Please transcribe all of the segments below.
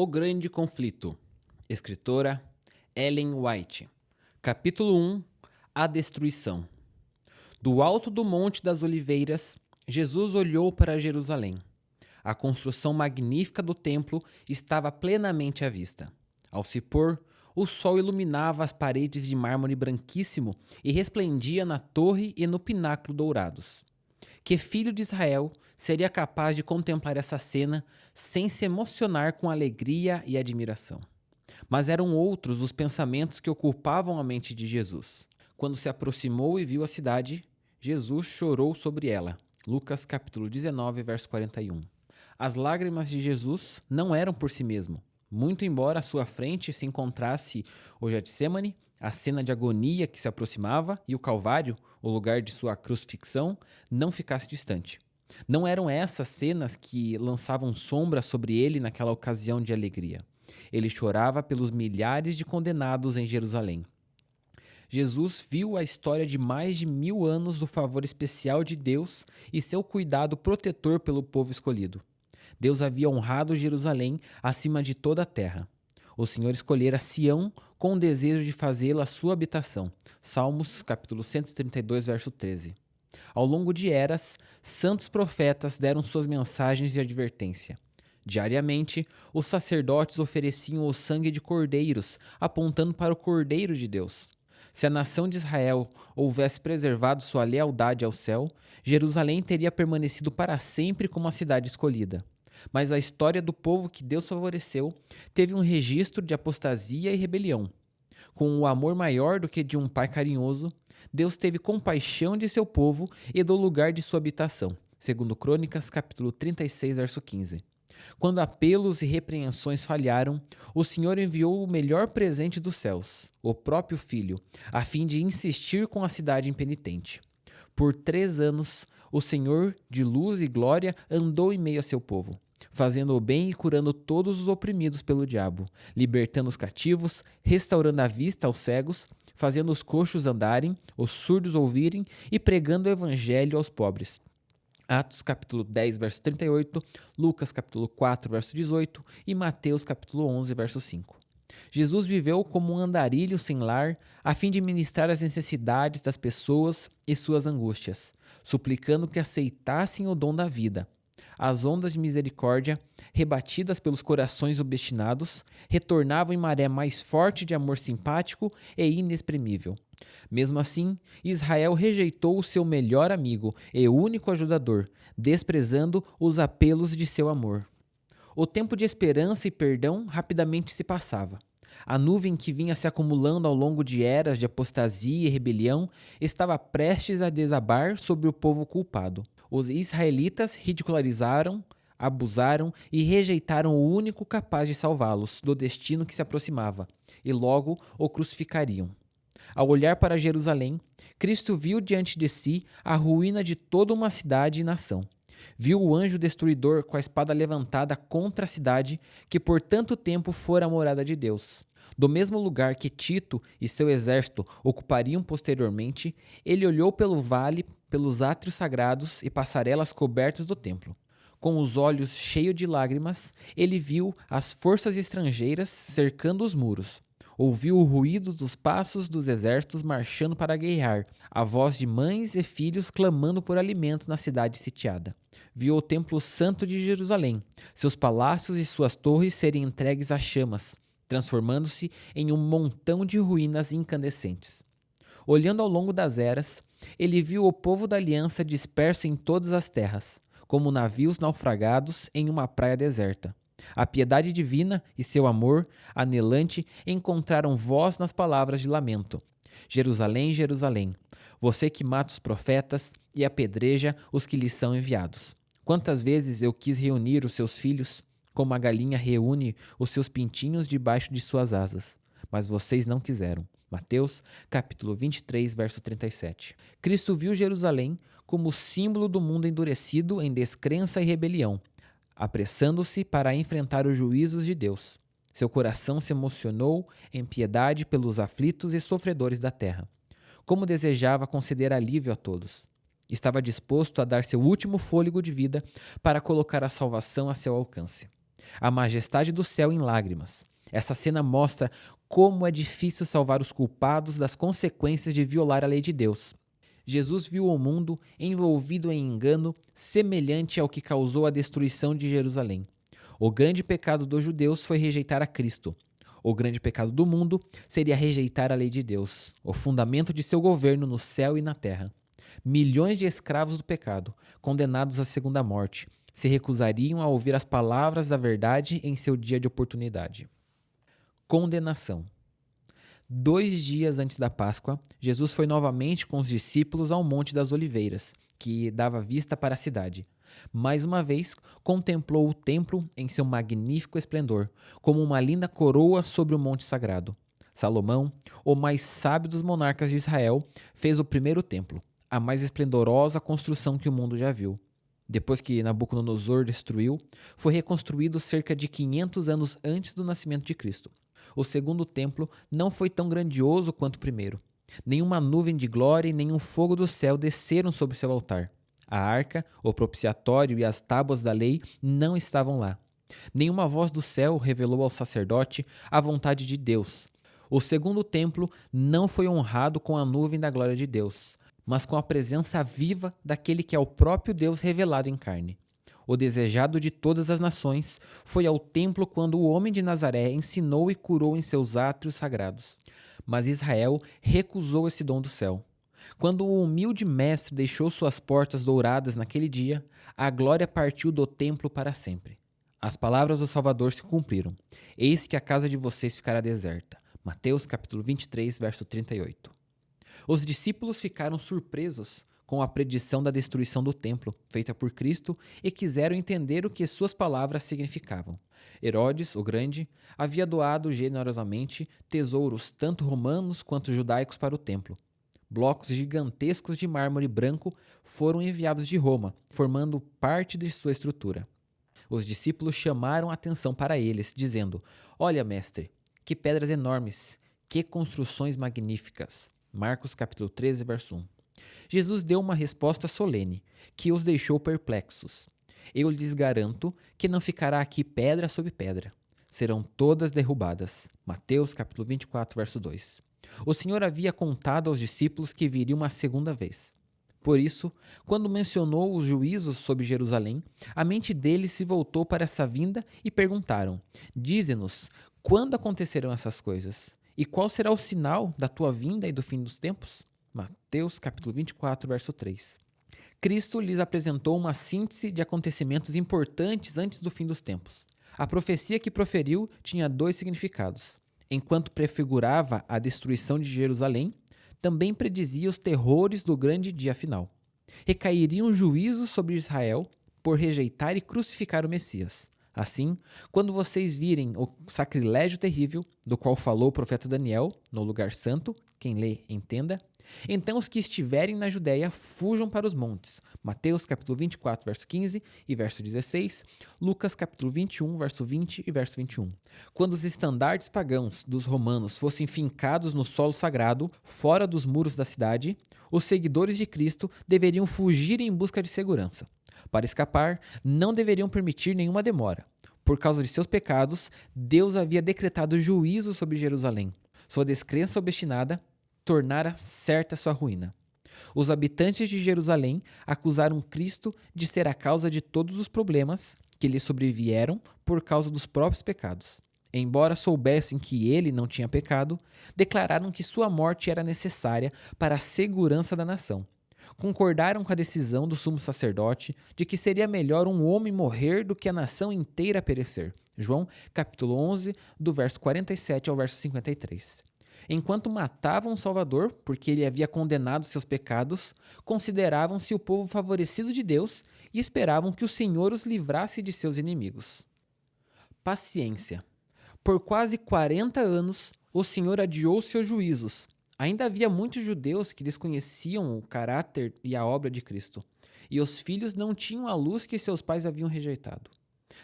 O Grande Conflito. Escritora Ellen White. Capítulo 1 A Destruição. Do alto do Monte das Oliveiras, Jesus olhou para Jerusalém. A construção magnífica do templo estava plenamente à vista. Ao se pôr, o sol iluminava as paredes de mármore branquíssimo e resplendia na torre e no pináculo dourados que filho de Israel seria capaz de contemplar essa cena sem se emocionar com alegria e admiração. Mas eram outros os pensamentos que ocupavam a mente de Jesus. Quando se aproximou e viu a cidade, Jesus chorou sobre ela. Lucas capítulo 19, verso 41. As lágrimas de Jesus não eram por si mesmo. Muito embora à sua frente se encontrasse o Getsemane, a cena de agonia que se aproximava e o Calvário, o lugar de sua crucifixão, não ficasse distante. Não eram essas cenas que lançavam sombra sobre ele naquela ocasião de alegria. Ele chorava pelos milhares de condenados em Jerusalém. Jesus viu a história de mais de mil anos do favor especial de Deus e seu cuidado protetor pelo povo escolhido. Deus havia honrado Jerusalém acima de toda a terra. O Senhor escolhera Sião com o desejo de fazê-la sua habitação. Salmos, capítulo 132, verso 13. Ao longo de eras, santos profetas deram suas mensagens de advertência. Diariamente, os sacerdotes ofereciam o sangue de cordeiros, apontando para o Cordeiro de Deus. Se a nação de Israel houvesse preservado sua lealdade ao céu, Jerusalém teria permanecido para sempre como a cidade escolhida. Mas a história do povo que Deus favoreceu teve um registro de apostasia e rebelião. Com o amor maior do que de um pai carinhoso, Deus teve compaixão de seu povo e do lugar de sua habitação. Segundo Crônicas, capítulo 36, verso 15. Quando apelos e repreensões falharam, o Senhor enviou o melhor presente dos céus, o próprio Filho, a fim de insistir com a cidade impenitente. Por três anos, o Senhor, de luz e glória, andou em meio a seu povo fazendo o bem e curando todos os oprimidos pelo diabo, libertando os cativos, restaurando a vista aos cegos, fazendo os coxos andarem, os surdos ouvirem e pregando o evangelho aos pobres. Atos capítulo 10, verso 38, Lucas capítulo 4, verso 18 e Mateus capítulo 11, verso 5. Jesus viveu como um andarilho sem lar, a fim de ministrar as necessidades das pessoas e suas angústias, suplicando que aceitassem o dom da vida, as ondas de misericórdia, rebatidas pelos corações obstinados, retornavam em maré mais forte de amor simpático e inexprimível. Mesmo assim, Israel rejeitou o seu melhor amigo e único ajudador, desprezando os apelos de seu amor. O tempo de esperança e perdão rapidamente se passava. A nuvem que vinha se acumulando ao longo de eras de apostasia e rebelião estava prestes a desabar sobre o povo culpado. Os israelitas ridicularizaram, abusaram e rejeitaram o único capaz de salvá-los do destino que se aproximava, e logo o crucificariam. Ao olhar para Jerusalém, Cristo viu diante de si a ruína de toda uma cidade e nação. Viu o anjo destruidor com a espada levantada contra a cidade que por tanto tempo fora a morada de Deus. Do mesmo lugar que Tito e seu exército ocupariam posteriormente, ele olhou pelo vale, pelos átrios sagrados e passarelas cobertas do templo. Com os olhos cheios de lágrimas, ele viu as forças estrangeiras cercando os muros. Ouviu o ruído dos passos dos exércitos marchando para guerrear, a voz de mães e filhos clamando por alimento na cidade sitiada. Viu o templo santo de Jerusalém, seus palácios e suas torres serem entregues a chamas, transformando-se em um montão de ruínas incandescentes. Olhando ao longo das eras, ele viu o povo da aliança disperso em todas as terras, como navios naufragados em uma praia deserta. A piedade divina e seu amor anelante encontraram voz nas palavras de lamento. Jerusalém, Jerusalém, você que mata os profetas e apedreja os que lhes são enviados. Quantas vezes eu quis reunir os seus filhos, como a galinha reúne os seus pintinhos debaixo de suas asas. Mas vocês não quiseram. Mateus, capítulo 23, verso 37. Cristo viu Jerusalém como símbolo do mundo endurecido em descrença e rebelião, apressando-se para enfrentar os juízos de Deus. Seu coração se emocionou em piedade pelos aflitos e sofredores da terra. Como desejava conceder alívio a todos. Estava disposto a dar seu último fôlego de vida para colocar a salvação a seu alcance. A majestade do céu em lágrimas. Essa cena mostra como é difícil salvar os culpados das consequências de violar a lei de Deus. Jesus viu o mundo envolvido em engano semelhante ao que causou a destruição de Jerusalém. O grande pecado dos judeus foi rejeitar a Cristo. O grande pecado do mundo seria rejeitar a lei de Deus, o fundamento de seu governo no céu e na terra. Milhões de escravos do pecado, condenados à segunda morte, se recusariam a ouvir as palavras da verdade em seu dia de oportunidade. Condenação. Dois dias antes da Páscoa, Jesus foi novamente com os discípulos ao Monte das Oliveiras, que dava vista para a cidade. Mais uma vez, contemplou o templo em seu magnífico esplendor, como uma linda coroa sobre o monte sagrado. Salomão, o mais sábio dos monarcas de Israel, fez o primeiro templo, a mais esplendorosa construção que o mundo já viu. Depois que Nabucodonosor destruiu, foi reconstruído cerca de 500 anos antes do nascimento de Cristo o segundo templo não foi tão grandioso quanto o primeiro. Nenhuma nuvem de glória e nenhum fogo do céu desceram sobre seu altar. A arca, o propiciatório e as tábuas da lei não estavam lá. Nenhuma voz do céu revelou ao sacerdote a vontade de Deus. O segundo templo não foi honrado com a nuvem da glória de Deus, mas com a presença viva daquele que é o próprio Deus revelado em carne o desejado de todas as nações, foi ao templo quando o homem de Nazaré ensinou e curou em seus átrios sagrados. Mas Israel recusou esse dom do céu. Quando o humilde mestre deixou suas portas douradas naquele dia, a glória partiu do templo para sempre. As palavras do Salvador se cumpriram. Eis que a casa de vocês ficará deserta. Mateus capítulo 23, verso 38. Os discípulos ficaram surpresos com a predição da destruição do templo, feita por Cristo, e quiseram entender o que suas palavras significavam. Herodes, o Grande, havia doado generosamente tesouros, tanto romanos quanto judaicos, para o templo. Blocos gigantescos de mármore branco foram enviados de Roma, formando parte de sua estrutura. Os discípulos chamaram atenção para eles, dizendo: Olha, mestre, que pedras enormes, que construções magníficas. Marcos capítulo 13, verso 1. Jesus deu uma resposta solene, que os deixou perplexos. Eu lhes garanto que não ficará aqui pedra sobre pedra. Serão todas derrubadas. Mateus capítulo 24, verso 2. O Senhor havia contado aos discípulos que viria uma segunda vez. Por isso, quando mencionou os juízos sobre Jerusalém, a mente deles se voltou para essa vinda e perguntaram: Dize-nos, quando acontecerão essas coisas? E qual será o sinal da tua vinda e do fim dos tempos? Mateus capítulo 24, verso 3. Cristo lhes apresentou uma síntese de acontecimentos importantes antes do fim dos tempos. A profecia que proferiu tinha dois significados. Enquanto prefigurava a destruição de Jerusalém, também predizia os terrores do grande dia final. Recairiam juízos sobre Israel por rejeitar e crucificar o Messias. Assim, quando vocês virem o sacrilégio terrível do qual falou o profeta Daniel no lugar santo, quem lê entenda, então os que estiverem na Judéia fujam para os montes. Mateus capítulo 24, verso 15 e verso 16, Lucas capítulo 21, verso 20 e verso 21. Quando os estandartes pagãos dos romanos fossem fincados no solo sagrado, fora dos muros da cidade, os seguidores de Cristo deveriam fugir em busca de segurança. Para escapar, não deveriam permitir nenhuma demora. Por causa de seus pecados, Deus havia decretado juízo sobre Jerusalém. Sua descrença obstinada tornara certa sua ruína. Os habitantes de Jerusalém acusaram Cristo de ser a causa de todos os problemas que lhe sobrevieram por causa dos próprios pecados. Embora soubessem que ele não tinha pecado, declararam que sua morte era necessária para a segurança da nação. Concordaram com a decisão do sumo sacerdote de que seria melhor um homem morrer do que a nação inteira perecer. João, capítulo 11, do verso 47 ao verso 53 enquanto matavam o Salvador, porque ele havia condenado seus pecados, consideravam-se o povo favorecido de Deus e esperavam que o Senhor os livrasse de seus inimigos. Paciência. Por quase 40 anos, o Senhor adiou seus juízos. Ainda havia muitos judeus que desconheciam o caráter e a obra de Cristo, e os filhos não tinham a luz que seus pais haviam rejeitado.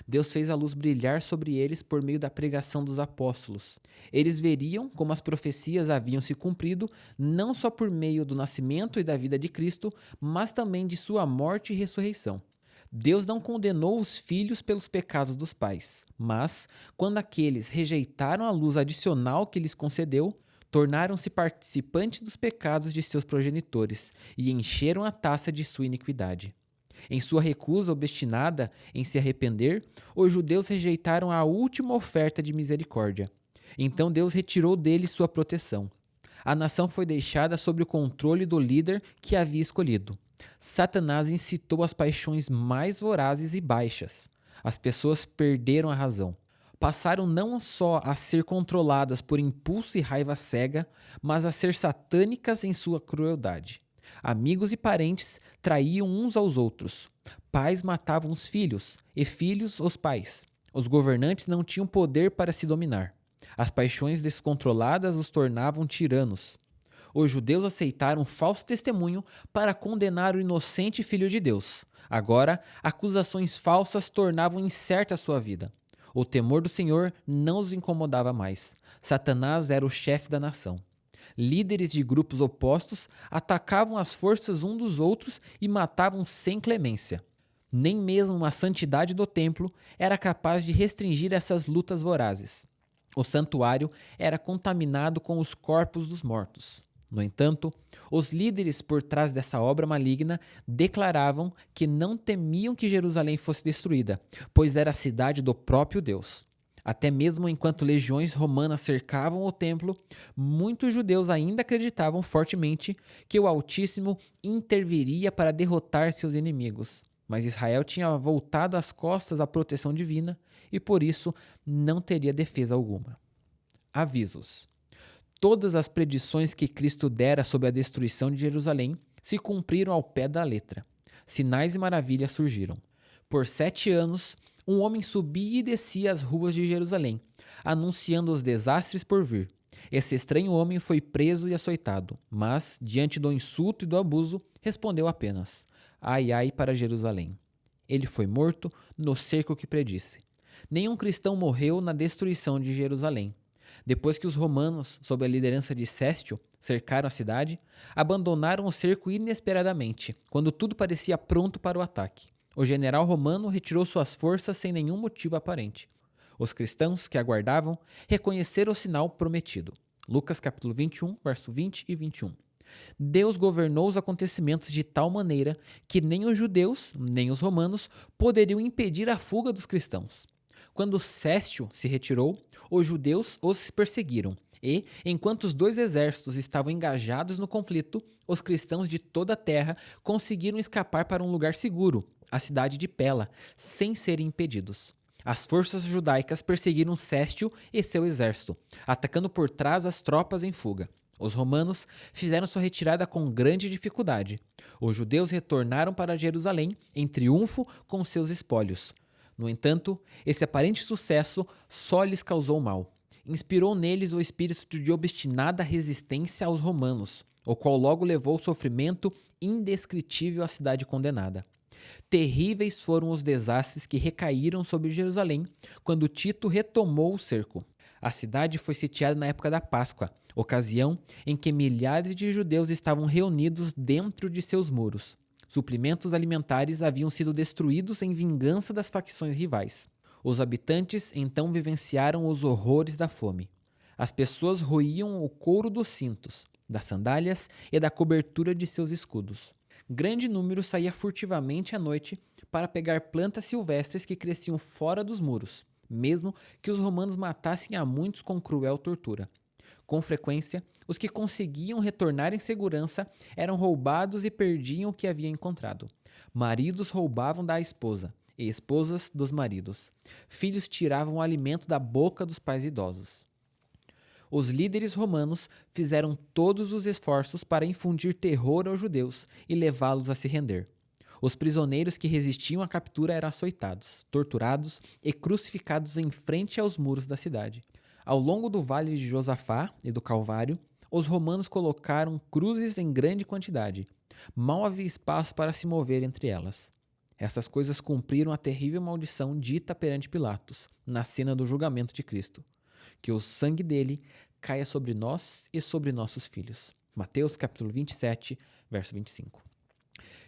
Deus fez a luz brilhar sobre eles por meio da pregação dos apóstolos. Eles veriam como as profecias haviam se cumprido, não só por meio do nascimento e da vida de Cristo, mas também de sua morte e ressurreição. Deus não condenou os filhos pelos pecados dos pais, mas, quando aqueles rejeitaram a luz adicional que lhes concedeu, tornaram-se participantes dos pecados de seus progenitores e encheram a taça de sua iniquidade. Em sua recusa obstinada em se arrepender, os judeus rejeitaram a última oferta de misericórdia. Então Deus retirou deles sua proteção. A nação foi deixada sob o controle do líder que havia escolhido. Satanás incitou as paixões mais vorazes e baixas. As pessoas perderam a razão. Passaram não só a ser controladas por impulso e raiva cega, mas a ser satânicas em sua crueldade. Amigos e parentes traíam uns aos outros. Pais matavam os filhos, e filhos os pais. Os governantes não tinham poder para se dominar. As paixões descontroladas os tornavam tiranos. Os judeus aceitaram falso testemunho para condenar o inocente filho de Deus. Agora, acusações falsas tornavam incerta a sua vida. O temor do Senhor não os incomodava mais. Satanás era o chefe da nação. Líderes de grupos opostos atacavam as forças um dos outros e matavam sem clemência. Nem mesmo a santidade do templo era capaz de restringir essas lutas vorazes. O santuário era contaminado com os corpos dos mortos. No entanto, os líderes por trás dessa obra maligna declaravam que não temiam que Jerusalém fosse destruída, pois era a cidade do próprio Deus. Até mesmo enquanto legiões romanas cercavam o templo, muitos judeus ainda acreditavam fortemente que o Altíssimo interviria para derrotar seus inimigos. Mas Israel tinha voltado as costas à proteção divina e por isso não teria defesa alguma. Avisos: Todas as predições que Cristo dera sobre a destruição de Jerusalém se cumpriram ao pé da letra. Sinais e maravilhas surgiram. Por sete anos, um homem subia e descia as ruas de Jerusalém, anunciando os desastres por vir. Esse estranho homem foi preso e açoitado, mas, diante do insulto e do abuso, respondeu apenas: Ai, ai para Jerusalém. Ele foi morto no cerco que predisse. Nenhum cristão morreu na destruição de Jerusalém. Depois que os romanos, sob a liderança de Céstio, cercaram a cidade, abandonaram o cerco inesperadamente, quando tudo parecia pronto para o ataque. O general romano retirou suas forças sem nenhum motivo aparente. Os cristãos que aguardavam reconheceram o sinal prometido. Lucas capítulo 21, verso 20 e 21. Deus governou os acontecimentos de tal maneira que nem os judeus, nem os romanos poderiam impedir a fuga dos cristãos. Quando Céstio se retirou, os judeus os perseguiram, e, enquanto os dois exércitos estavam engajados no conflito, os cristãos de toda a terra conseguiram escapar para um lugar seguro, a cidade de Pela, sem serem impedidos. As forças judaicas perseguiram Céstio e seu exército, atacando por trás as tropas em fuga. Os romanos fizeram sua retirada com grande dificuldade. Os judeus retornaram para Jerusalém em triunfo com seus espólios. No entanto, esse aparente sucesso só lhes causou mal. Inspirou neles o espírito de obstinada resistência aos romanos, o qual logo levou sofrimento indescritível à cidade condenada. Terríveis foram os desastres que recaíram sobre Jerusalém quando Tito retomou o cerco. A cidade foi sitiada na época da Páscoa, ocasião em que milhares de judeus estavam reunidos dentro de seus muros. Suprimentos alimentares haviam sido destruídos em vingança das facções rivais. Os habitantes então vivenciaram os horrores da fome. As pessoas roíam o couro dos cintos, das sandálias e da cobertura de seus escudos. Grande número saía furtivamente à noite para pegar plantas silvestres que cresciam fora dos muros, mesmo que os romanos matassem a muitos com cruel tortura. Com frequência, os que conseguiam retornar em segurança eram roubados e perdiam o que haviam encontrado. Maridos roubavam da esposa, e esposas dos maridos. Filhos tiravam o alimento da boca dos pais idosos. Os líderes romanos fizeram todos os esforços para infundir terror aos judeus e levá-los a se render. Os prisioneiros que resistiam à captura eram açoitados, torturados e crucificados em frente aos muros da cidade. Ao longo do vale de Josafá e do Calvário, os romanos colocaram cruzes em grande quantidade. Mal havia espaço para se mover entre elas. Essas coisas cumpriram a terrível maldição dita perante Pilatos, na cena do julgamento de Cristo. Que o sangue dele caia sobre nós e sobre nossos filhos. Mateus capítulo 27, verso 25.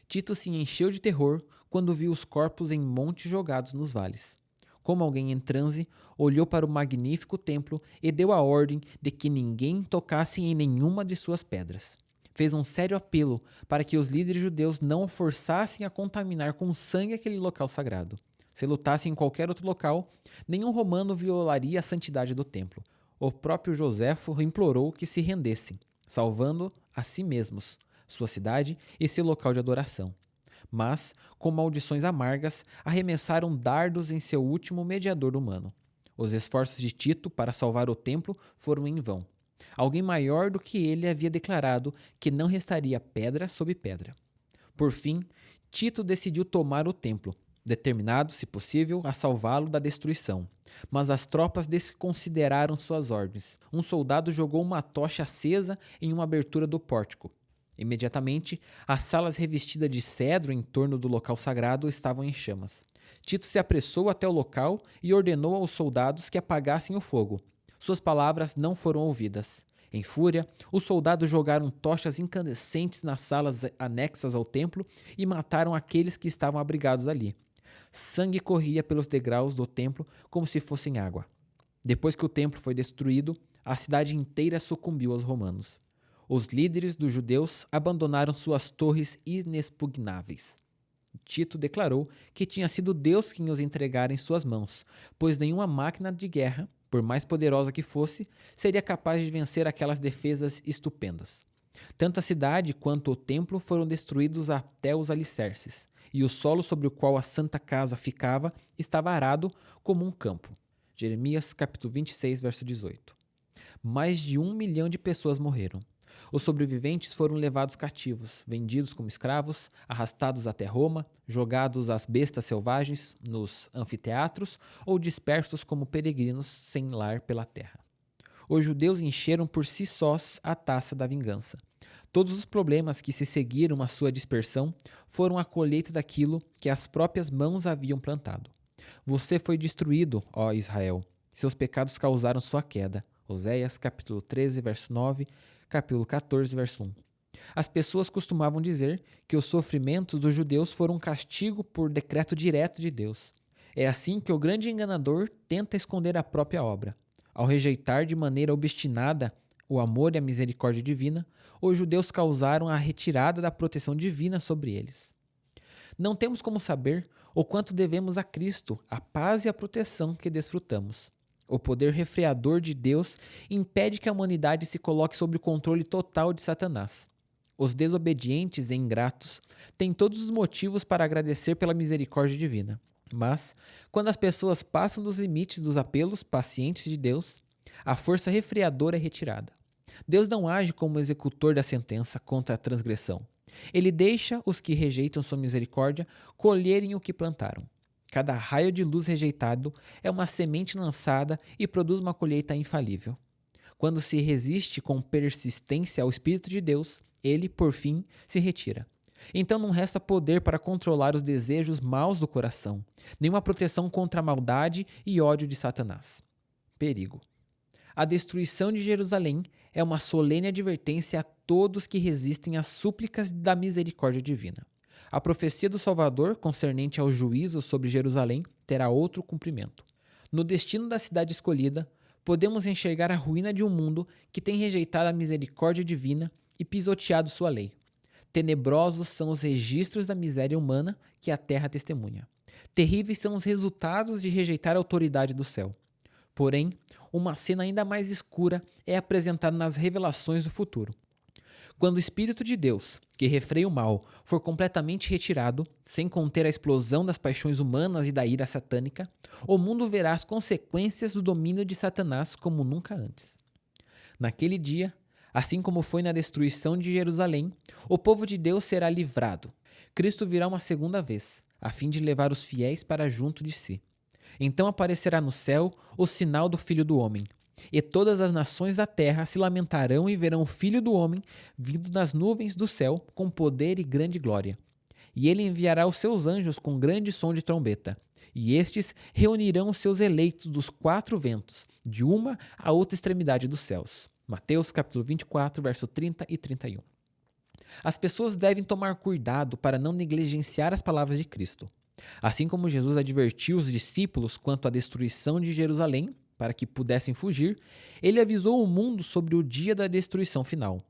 Tito se encheu de terror quando viu os corpos em montes jogados nos vales. Como alguém em transe, olhou para o magnífico templo e deu a ordem de que ninguém tocasse em nenhuma de suas pedras. Fez um sério apelo para que os líderes judeus não o forçassem a contaminar com sangue aquele local sagrado. Se lutasse em qualquer outro local, nenhum romano violaria a santidade do templo. O próprio Joséfo implorou que se rendessem, salvando a si mesmos, sua cidade e seu local de adoração mas, com maldições amargas, arremessaram dardos em seu último mediador humano. Os esforços de Tito para salvar o templo foram em vão. Alguém maior do que ele havia declarado que não restaria pedra sobre pedra. Por fim, Tito decidiu tomar o templo, determinado, se possível, a salvá-lo da destruição. Mas as tropas desconsideraram suas ordens. Um soldado jogou uma tocha acesa em uma abertura do pórtico, Imediatamente, as salas revestidas de cedro em torno do local sagrado estavam em chamas. Tito se apressou até o local e ordenou aos soldados que apagassem o fogo. Suas palavras não foram ouvidas. Em fúria, os soldados jogaram tochas incandescentes nas salas anexas ao templo e mataram aqueles que estavam abrigados ali. Sangue corria pelos degraus do templo como se fossem água. Depois que o templo foi destruído, a cidade inteira sucumbiu aos romanos os líderes dos judeus abandonaram suas torres inexpugnáveis. Tito declarou que tinha sido Deus quem os entregara em suas mãos, pois nenhuma máquina de guerra, por mais poderosa que fosse, seria capaz de vencer aquelas defesas estupendas. Tanto a cidade quanto o templo foram destruídos até os alicerces, e o solo sobre o qual a santa casa ficava estava arado como um campo. Jeremias capítulo 26, verso 18. Mais de um milhão de pessoas morreram. Os sobreviventes foram levados cativos, vendidos como escravos, arrastados até Roma, jogados às bestas selvagens nos anfiteatros ou dispersos como peregrinos sem lar pela terra. Os judeus encheram por si sós a taça da vingança. Todos os problemas que se seguiram à sua dispersão foram a colheita daquilo que as próprias mãos haviam plantado. Você foi destruído, ó Israel. Seus pecados causaram sua queda. Oséias capítulo 13, verso 9 capítulo 14, verso 1. As pessoas costumavam dizer que os sofrimentos dos judeus foram um castigo por decreto direto de Deus. É assim que o grande enganador tenta esconder a própria obra. Ao rejeitar de maneira obstinada o amor e a misericórdia divina, os judeus causaram a retirada da proteção divina sobre eles. Não temos como saber o quanto devemos a Cristo a paz e a proteção que desfrutamos. O poder refreador de Deus impede que a humanidade se coloque sob o controle total de Satanás. Os desobedientes e ingratos têm todos os motivos para agradecer pela misericórdia divina. Mas, quando as pessoas passam dos limites dos apelos pacientes de Deus, a força refreadora é retirada. Deus não age como executor da sentença contra a transgressão. Ele deixa os que rejeitam sua misericórdia colherem o que plantaram. Cada raio de luz rejeitado é uma semente lançada e produz uma colheita infalível. Quando se resiste com persistência ao Espírito de Deus, ele, por fim, se retira. Então não resta poder para controlar os desejos maus do coração, nenhuma proteção contra a maldade e ódio de Satanás. Perigo. A destruição de Jerusalém é uma solene advertência a todos que resistem às súplicas da misericórdia divina. A profecia do Salvador, concernente ao juízo sobre Jerusalém, terá outro cumprimento. No destino da cidade escolhida, podemos enxergar a ruína de um mundo que tem rejeitado a misericórdia divina e pisoteado sua lei. Tenebrosos são os registros da miséria humana que a terra testemunha. Terríveis são os resultados de rejeitar a autoridade do céu. Porém, uma cena ainda mais escura é apresentada nas revelações do futuro. Quando o Espírito de Deus, que refreia o mal, for completamente retirado, sem conter a explosão das paixões humanas e da ira satânica, o mundo verá as consequências do domínio de Satanás como nunca antes. Naquele dia, assim como foi na destruição de Jerusalém, o povo de Deus será livrado. Cristo virá uma segunda vez, a fim de levar os fiéis para junto de si. Então aparecerá no céu o sinal do Filho do Homem, e todas as nações da terra se lamentarão e verão o Filho do Homem vindo nas nuvens do céu com poder e grande glória. E ele enviará os seus anjos com grande som de trombeta. E estes reunirão os seus eleitos dos quatro ventos, de uma a outra extremidade dos céus. Mateus capítulo 24, verso 30 e 31. As pessoas devem tomar cuidado para não negligenciar as palavras de Cristo. Assim como Jesus advertiu os discípulos quanto à destruição de Jerusalém, para que pudessem fugir, ele avisou o mundo sobre o dia da destruição final.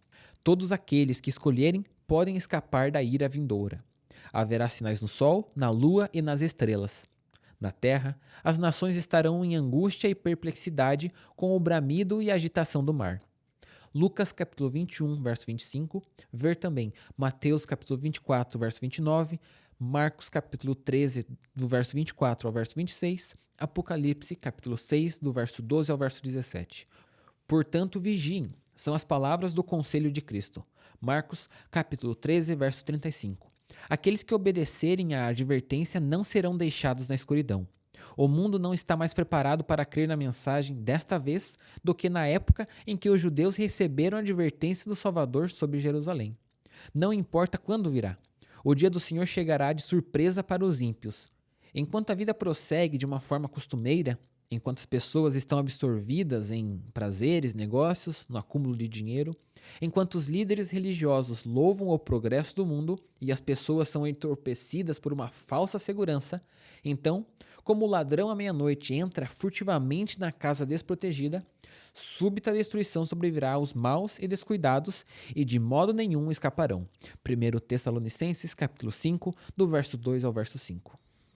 Todos aqueles que escolherem podem escapar da ira vindoura. Haverá sinais no sol, na lua e nas estrelas. Na terra, as nações estarão em angústia e perplexidade com o bramido e agitação do mar. Lucas capítulo 21, verso 25, ver também Mateus capítulo 24, verso 29, Marcos capítulo 13, do verso 24 ao verso 26, Apocalipse capítulo 6, do verso 12 ao verso 17. Portanto, vigiem, são as palavras do conselho de Cristo. Marcos capítulo 13, verso 35. Aqueles que obedecerem à advertência não serão deixados na escuridão. O mundo não está mais preparado para crer na mensagem desta vez do que na época em que os judeus receberam a advertência do Salvador sobre Jerusalém. Não importa quando virá, o dia do Senhor chegará de surpresa para os ímpios. Enquanto a vida prossegue de uma forma costumeira, enquanto as pessoas estão absorvidas em prazeres, negócios, no acúmulo de dinheiro, enquanto os líderes religiosos louvam o progresso do mundo e as pessoas são entorpecidas por uma falsa segurança, então, como o ladrão à meia-noite entra furtivamente na casa desprotegida, súbita destruição sobrevirá aos maus e descuidados e de modo nenhum escaparão. 1 Tessalonicenses capítulo 5, do verso 2 ao verso 5.